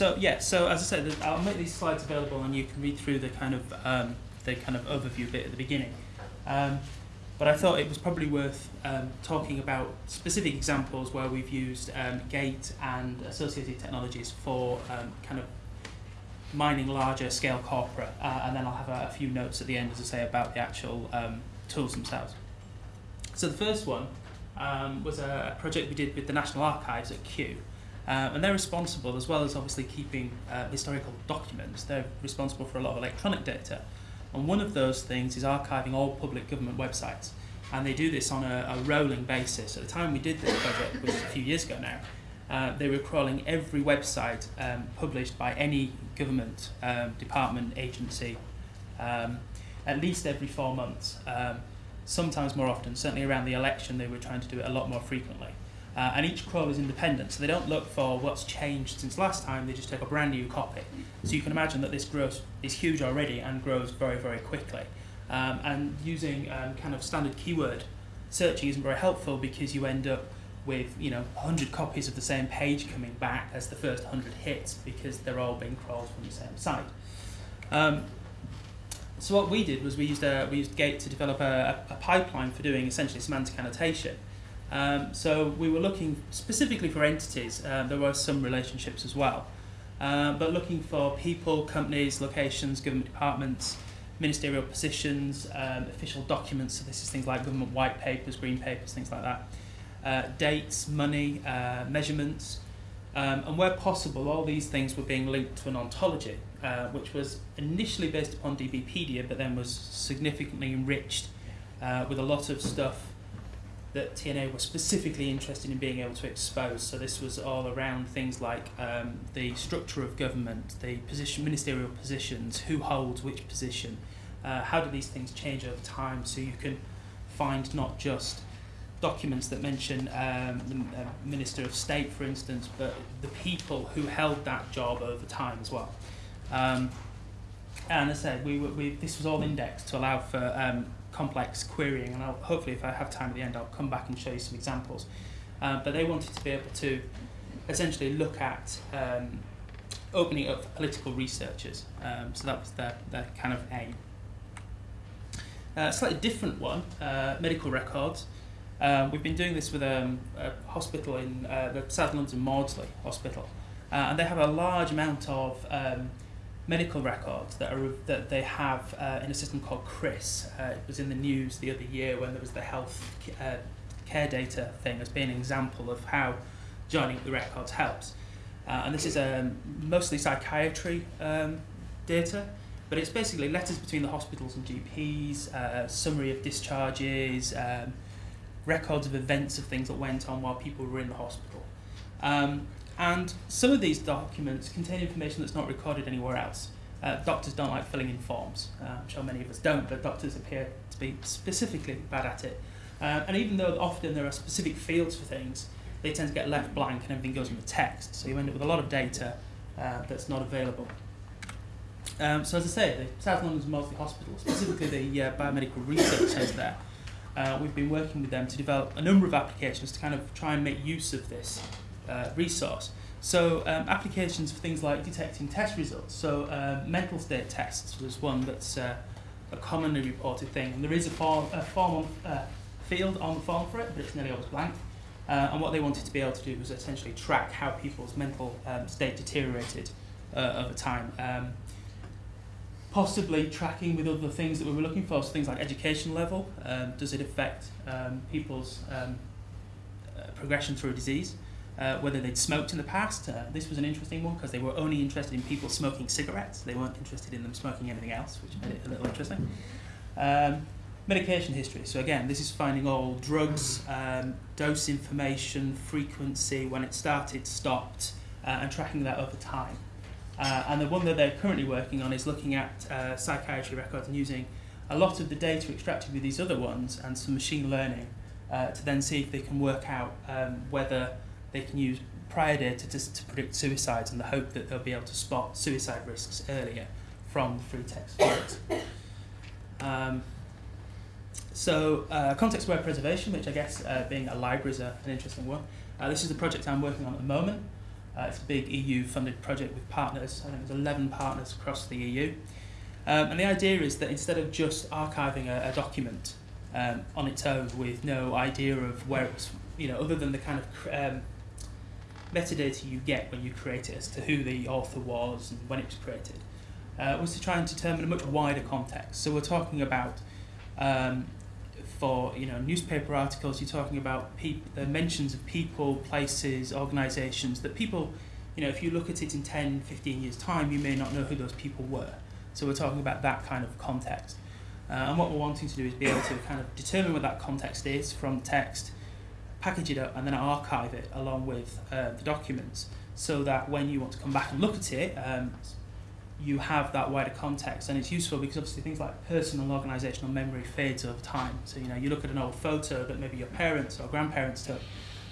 so yeah, so as I said, I'll make these slides available, and you can read through the kind of um, the kind of overview bit at the beginning. Um, but I thought it was probably worth um, talking about specific examples where we've used um, Gate and associated technologies for um, kind of mining larger scale corporate, uh, and then I'll have a, a few notes at the end, as I say, about the actual um, tools themselves. So the first one was a project we did with the National Archives at Kew. Uh, and they're responsible, as well as obviously keeping uh, historical documents, they're responsible for a lot of electronic data. And one of those things is archiving all public government websites. And they do this on a, a rolling basis. At the time we did this project, which was a few years ago now, uh, they were crawling every website um, published by any government um, department, agency, um, at least every four months. Um, sometimes more often, certainly around the election, they were trying to do it a lot more frequently. Uh, and each crawl is independent, so they don't look for what's changed since last time, they just take a brand new copy. So you can imagine that this growth is huge already and grows very, very quickly. Um, and using um, kind of standard keyword searching isn't very helpful because you end up with you know 100 copies of the same page coming back as the first 100 hits because they're all being crawled from the same site. Um, so what we did was we used a, we used Gate to develop a, a pipeline for doing essentially semantic annotation. Um, so we were looking specifically for entities. Uh, there were some relationships as well, uh, but looking for people, companies, locations, government departments, ministerial positions, um, official documents. So this is things like government white papers, green papers, things like that. Uh, dates, money, uh, measurements, um, and where possible, all these things were being linked to an ontology, uh, which was initially based upon DBpedia, but then was significantly enriched uh, with a lot of stuff that TNA was specifically interested in being able to expose. So this was all around things like um, the structure of government, the position, ministerial positions, who holds which position, uh, how do these things change over time, so you can find not just documents that mention um, the uh, Minister of State, for instance, but the people who held that job over time as well. Um, and as I said, we, were, we, this was all indexed to allow for um, complex querying, and I'll, hopefully, if I have time at the end, I'll come back and show you some examples. Uh, but they wanted to be able to essentially look at um, opening up for political researchers. Um, so that was their, their kind of aim. A uh, slightly different one, uh, medical records. Um, we've been doing this with um, a hospital in uh, the South London Maudsley Hospital, uh, and they have a large amount of um, medical records that are that they have uh, in a system called CRIS. Uh, it was in the news the other year when there was the health uh, care data thing as being an example of how joining the records helps. Uh, and this is um, mostly psychiatry um, data, but it's basically letters between the hospitals and GPs, uh, summary of discharges, um, records of events of things that went on while people were in the hospital. Um, and some of these documents contain information that's not recorded anywhere else. Uh, doctors don't like filling in forms. Uh, I'm sure many of us don't, but doctors appear to be specifically bad at it. Uh, and even though often there are specific fields for things, they tend to get left blank and everything goes in the text. So you end up with a lot of data uh, that's not available. Um, so as I say, the South London's Maudsley Hospital, specifically the uh, biomedical research centre there, uh, we've been working with them to develop a number of applications to kind of try and make use of this uh, resource. So um, applications for things like detecting test results. So uh, mental state tests was one that's uh, a commonly reported thing. And there is a form, a form uh, field on the form for it, but it's nearly always blank. Uh, and what they wanted to be able to do was essentially track how people's mental um, state deteriorated uh, over time. Um, possibly tracking with other things that we were looking for, so things like education level. Um, does it affect um, people's um, uh, progression through disease? Uh, whether they'd smoked in the past. Uh, this was an interesting one because they were only interested in people smoking cigarettes. They weren't interested in them smoking anything else, which made it a little interesting. Um, medication history. So again, this is finding all drugs, um, dose information, frequency, when it started, stopped, uh, and tracking that over time. Uh, and the one that they're currently working on is looking at uh, psychiatry records and using a lot of the data extracted with these other ones and some machine learning uh, to then see if they can work out um, whether they can use prior data to, to predict suicides in the hope that they'll be able to spot suicide risks earlier from the free text fields. Um, so uh, context-aware preservation, which I guess uh, being a library is a, an interesting one. Uh, this is the project I'm working on at the moment. Uh, it's a big EU-funded project with partners. I think there's 11 partners across the EU. Um, and the idea is that instead of just archiving a, a document um, on its own with no idea of where it was, you know, other than the kind of um, metadata you get when you create it as to who the author was and when it was created, uh, was to try and determine a much wider context. So we're talking about, um, for you know, newspaper articles, you're talking about the mentions of people, places, organisations that people, you know, if you look at it in 10, 15 years' time, you may not know who those people were. So we're talking about that kind of context. Uh, and what we're wanting to do is be able to kind of determine what that context is from text, package it up, and then archive it along with uh, the documents so that when you want to come back and look at it, um, you have that wider context. And it's useful because obviously things like personal organisational memory fades over time. So, you know, you look at an old photo that maybe your parents or grandparents took,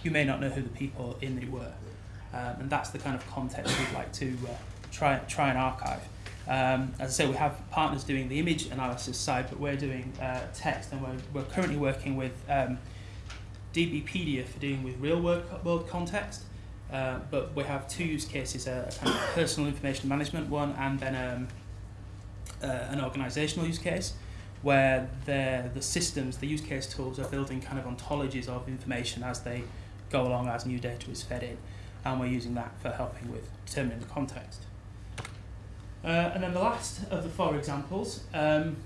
you may not know who the people in it were. Um, and that's the kind of context we'd like to uh, try, try and archive. Um, as I say, we have partners doing the image analysis side, but we're doing uh, text, and we're, we're currently working with um, DBpedia for dealing with real world, world context. Uh, but we have two use cases: a, a kind of personal information management one, and then um, uh, an organisational use case, where the the systems, the use case tools, are building kind of ontologies of information as they go along as new data is fed in, and we're using that for helping with determining the context. Uh, and then the last of the four examples, um,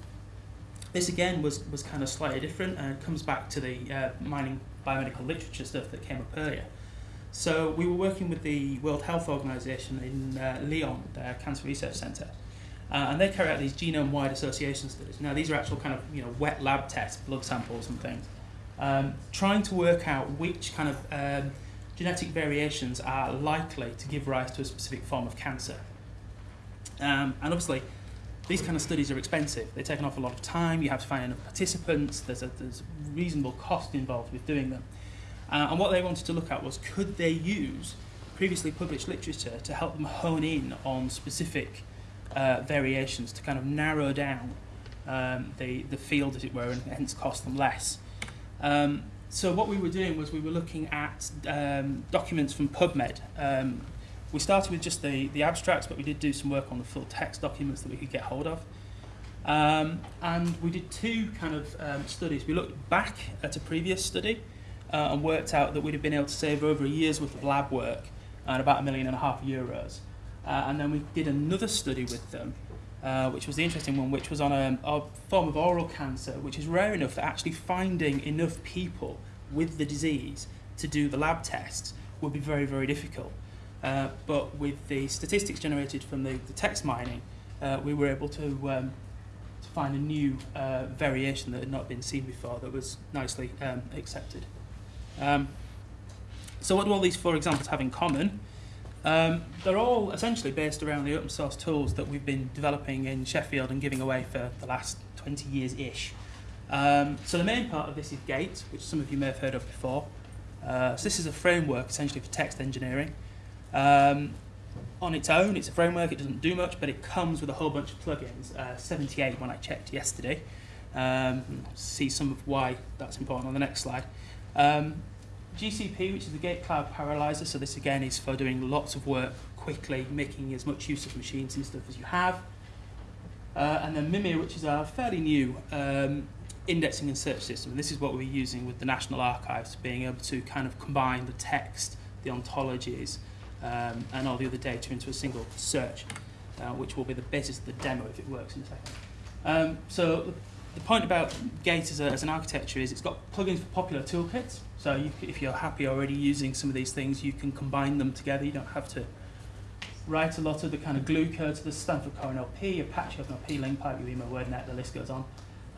this again was, was kind of slightly different and it comes back to the uh, mining biomedical literature stuff that came up earlier. So we were working with the World Health Organization in uh, Lyon, their Cancer Research Centre, uh, and they carry out these genome-wide association studies. Now these are actual kind of you know wet lab tests, blood samples and things, um, trying to work out which kind of um, genetic variations are likely to give rise to a specific form of cancer. Um, and obviously, these kind of studies are expensive. They take an awful lot of time. You have to find enough participants. There's a there's reasonable cost involved with doing them. Uh, and what they wanted to look at was could they use previously published literature to help them hone in on specific uh, variations to kind of narrow down um, the, the field, as it were, and hence cost them less. Um, so what we were doing was we were looking at um, documents from PubMed, um, we started with just the, the abstracts, but we did do some work on the full text documents that we could get hold of. Um, and we did two kind of um, studies. We looked back at a previous study uh, and worked out that we'd have been able to save over a year's worth of lab work and about a million and a half euros. Uh, and then we did another study with them, uh, which was the interesting one, which was on a, a form of oral cancer, which is rare enough that actually finding enough people with the disease to do the lab tests would be very, very difficult. Uh, but with the statistics generated from the, the text mining, uh, we were able to, um, to find a new uh, variation that had not been seen before that was nicely um, accepted. Um, so what do all these four examples have in common? Um, they're all essentially based around the open source tools that we've been developing in Sheffield and giving away for the last 20 years-ish. Um, so the main part of this is Gate, which some of you may have heard of before. Uh, so this is a framework essentially for text engineering. Um, on its own, it's a framework, it doesn't do much, but it comes with a whole bunch of plugins, uh, 78 when I checked yesterday. Um, see some of why that's important on the next slide. Um, GCP, which is the Gate Cloud Parallelizer, so this again is for doing lots of work quickly, making as much use of machines and stuff as you have. Uh, and then Mimir, which is our fairly new um, indexing and search system. And this is what we're using with the National Archives, being able to kind of combine the text, the ontologies, um, and all the other data into a single search, uh, which will be the basis of the demo if it works in a second. Um, so the, point about Gate as, a, as an architecture is it's got plugins for popular toolkits. So you, if you're happy already using some of these things, you can combine them together. You don't have to write a lot of the kind of glue code to the Stanford Core NLP, Apache OpenNLP, LingPipe, UIMA, WordNet, the list goes on.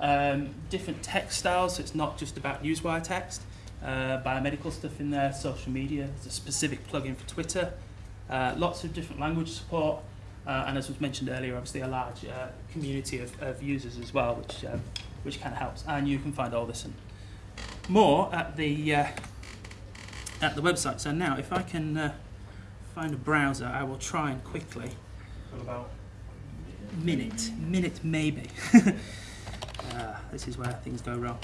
Um, different text styles, so it's not just about newswire text uh, biomedical stuff in there, social media, there's a specific plugin for Twitter, uh, lots of different language support, uh, and as was mentioned earlier, obviously a large uh, community of, of users as well, which um, which kind of helps. And you can find all this and more at the uh, at the website. So now, if I can uh, find a browser, I will try and quickly. about minute, minute maybe. uh, this is where things go wrong.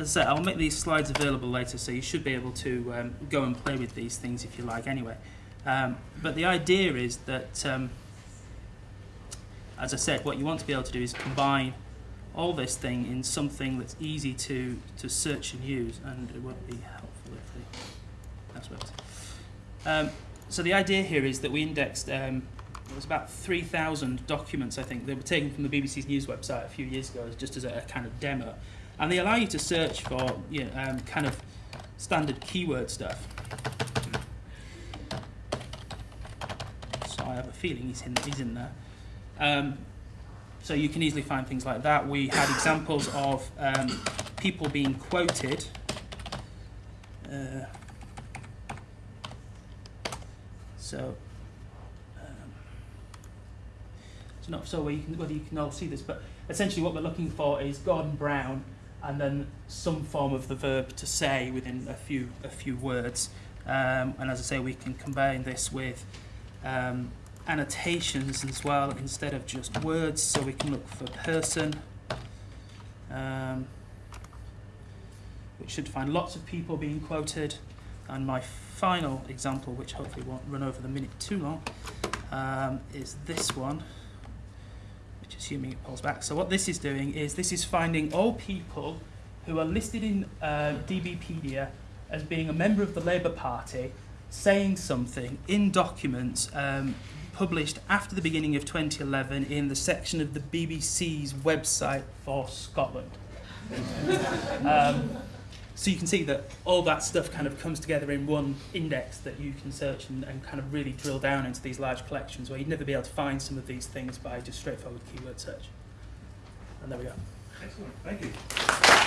As I said, I'll make these slides available later, so you should be able to um, go and play with these things if you like anyway. Um, but the idea is that, um, as I said, what you want to be able to do is combine all this thing in something that's easy to, to search and use, and it would be helpful if the that's worked. Um, so the idea here is that we indexed, um, it was about 3,000 documents, I think, that were taken from the BBC's news website a few years ago, just as a, a kind of demo. And they allow you to search for you know, um, kind of standard keyword stuff. So I have a feeling he's in, he's in there. Um, so you can easily find things like that. We had examples of um, people being quoted. Uh, so, um, it's not so where you can, whether you can all see this, but essentially what we're looking for is Gordon Brown and then some form of the verb to say within a few a few words. Um, and as I say, we can combine this with um, annotations as well instead of just words. So we can look for person, um, which should find lots of people being quoted. And my final example, which hopefully won't run over the minute too long, um, is this one assuming it pulls back. So what this is doing is this is finding all people who are listed in uh, DBpedia as being a member of the Labour Party saying something in documents um, published after the beginning of 2011 in the section of the BBC's website for Scotland. um, so you can see that all that stuff kind of comes together in one index that you can search and, and kind of really drill down into these large collections where you'd never be able to find some of these things by just straightforward keyword search. And there we go. Excellent, thank you.